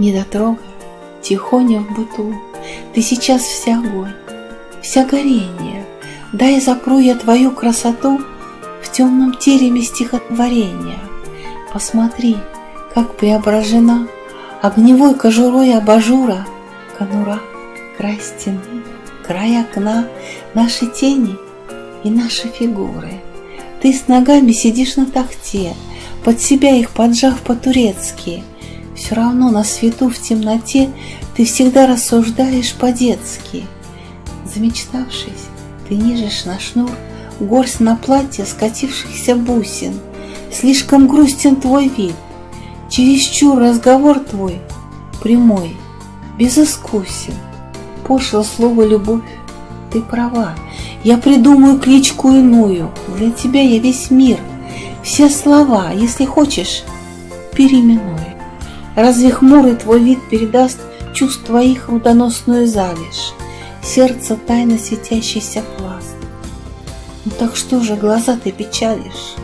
Недотрога, тихоня в быту, Ты сейчас вся огонь, вся горение. Дай запру я твою красоту В темном тереме стихотворения. Посмотри, как преображена Огневой кожурой абажура Конура, край стены, край окна, Наши тени и наши фигуры. Ты с ногами сидишь на тахте, Под себя их поджав по-турецки — все равно на свету в темноте Ты всегда рассуждаешь по-детски. Замечтавшись, ты нижешь на шнур Горсть на платье скатившихся бусин. Слишком грустен твой вид, Чересчур разговор твой Прямой, безыскусен. Пошло слово «любовь», ты права. Я придумаю кличку иную. Для тебя я весь мир. Все слова, если хочешь, переименуй. Разве хмурый твой вид передаст чувств твоих рудоносную залежь, Сердце тайно светящийся пласт? Ну так что же глаза ты печалишь?